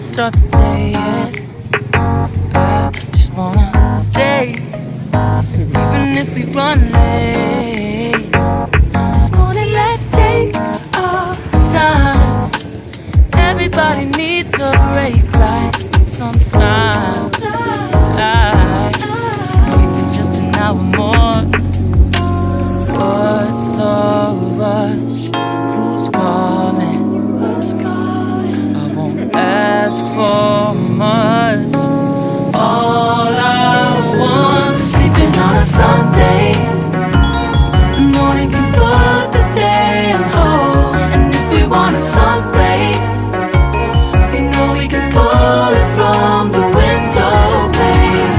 start the day yet. I just wanna stay, even if we run late. This morning, let's take our time. Everybody needs a break, right? Sometimes, like, even just an hour more. All I want is sleeping on a Sunday. The morning can put the day on hold. And if we want a sun ray, we know we can pull it from the window pane.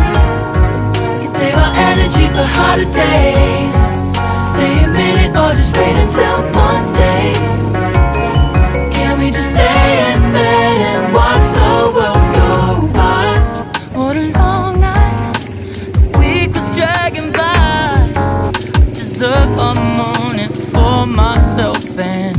We can save our energy for harder days. something